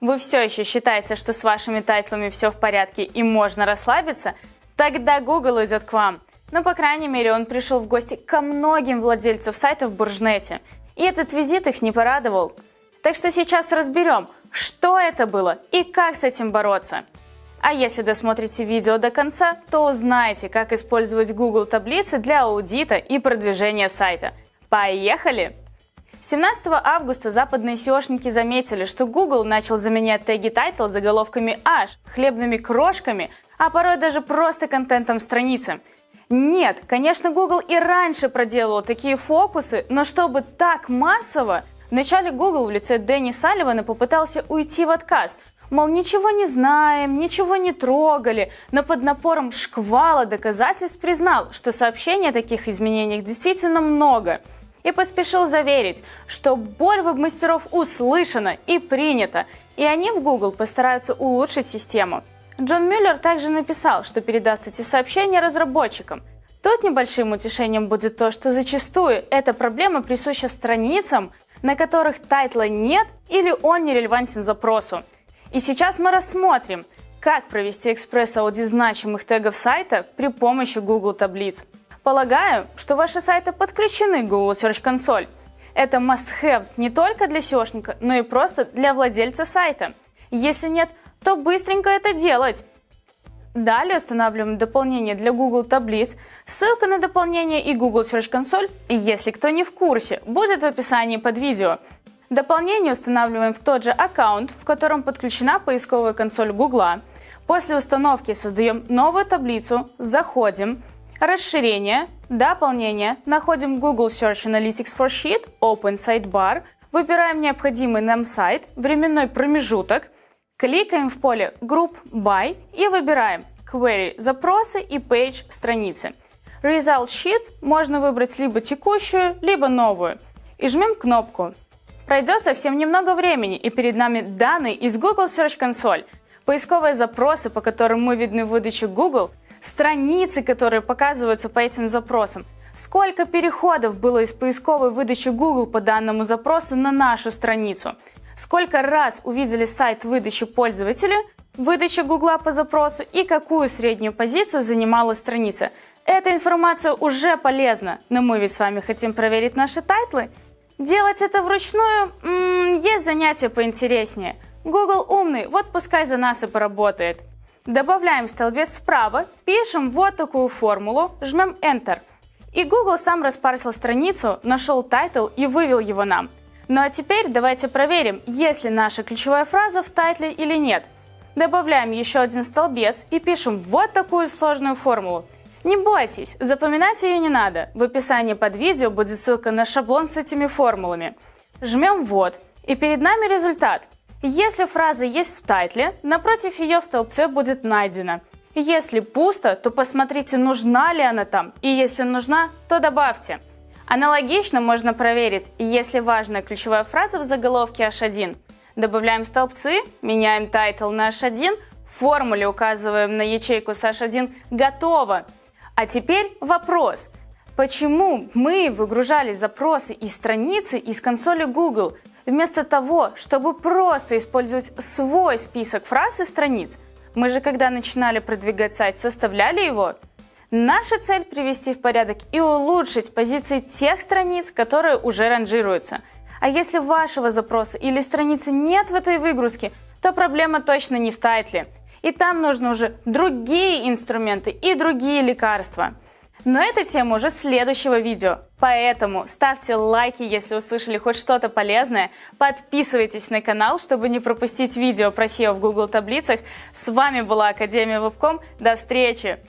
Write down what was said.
Вы все еще считаете, что с вашими тайтлами все в порядке и можно расслабиться? Тогда Google идет к вам. Но, по крайней мере, он пришел в гости ко многим владельцам сайтов в Буржнете. И этот визит их не порадовал. Так что сейчас разберем, что это было и как с этим бороться. А если досмотрите видео до конца, то узнаете, как использовать Google таблицы для аудита и продвижения сайта. Поехали! 17 августа западные SEOшники заметили, что Google начал заменять теги title заголовками H, хлебными крошками, а порой даже просто контентом страницы. Нет, конечно, Google и раньше проделывал такие фокусы, но чтобы так массово, вначале Google в лице Дэнни Салливана попытался уйти в отказ, мол, ничего не знаем, ничего не трогали, но под напором шквала доказательств признал, что сообщений о таких изменениях действительно много – и поспешил заверить, что боль веб-мастеров услышана и принята, и они в Google постараются улучшить систему. Джон Мюллер также написал, что передаст эти сообщения разработчикам. Тут небольшим утешением будет то, что зачастую эта проблема присуща страницам, на которых тайтла нет или он не релевантен запросу. И сейчас мы рассмотрим, как провести экспресс-аудит значимых тегов сайта при помощи Google таблиц. Полагаю, что ваши сайты подключены к Google Search Console. Это must-have не только для SEOшника, но и просто для владельца сайта. Если нет, то быстренько это делать. Далее устанавливаем дополнение для Google таблиц. Ссылка на дополнение и Google Search Console, если кто не в курсе, будет в описании под видео. Дополнение устанавливаем в тот же аккаунт, в котором подключена поисковая консоль Google. После установки создаем новую таблицу, заходим, Расширение, дополнение. Находим Google Search Analytics for Sheet, Open Sidebar. Выбираем необходимый нам сайт, временной промежуток. Кликаем в поле Group By и выбираем Query – запросы и Page – страницы. Result Sheet можно выбрать либо текущую, либо новую. И жмем кнопку. Пройдет совсем немного времени, и перед нами данные из Google Search Console. Поисковые запросы, по которым мы видны в выдаче Google – страницы, которые показываются по этим запросам. Сколько переходов было из поисковой выдачи Google по данному запросу на нашу страницу? Сколько раз увидели сайт в выдаче пользователи, выдача Google по запросу и какую среднюю позицию занимала страница? Эта информация уже полезна, но мы ведь с вами хотим проверить наши тайтлы. Делать это вручную м -м, есть занятие поинтереснее. Google умный, вот пускай за нас и поработает. Добавляем столбец справа, пишем вот такую формулу, жмем Enter. И Google сам распарсил страницу, нашел тайтл и вывел его нам. Ну а теперь давайте проверим, есть ли наша ключевая фраза в тайтле или нет. Добавляем еще один столбец и пишем вот такую сложную формулу. Не бойтесь, запоминать ее не надо. В описании под видео будет ссылка на шаблон с этими формулами. Жмем «Ввод» и перед нами результат. Если фраза есть в тайтле, напротив ее в столбце будет найдена. Если пусто, то посмотрите, нужна ли она там, и если нужна, то добавьте. Аналогично можно проверить, есть ли важная ключевая фраза в заголовке H1. Добавляем столбцы, меняем тайтл на H1, в формуле указываем на ячейку с H1 «Готово». А теперь вопрос. Почему мы выгружали запросы и страницы из консоли Google, Вместо того, чтобы просто использовать свой список фраз и страниц, мы же когда начинали продвигать сайт, составляли его. Наша цель привести в порядок и улучшить позиции тех страниц, которые уже ранжируются. А если вашего запроса или страницы нет в этой выгрузке, то проблема точно не в тайтле. И там нужны уже другие инструменты и другие лекарства. Но это тема уже следующего видео. Поэтому ставьте лайки, если услышали хоть что-то полезное. Подписывайтесь на канал, чтобы не пропустить видео про SEO в Google таблицах. С вами была Академия Вебком. До встречи!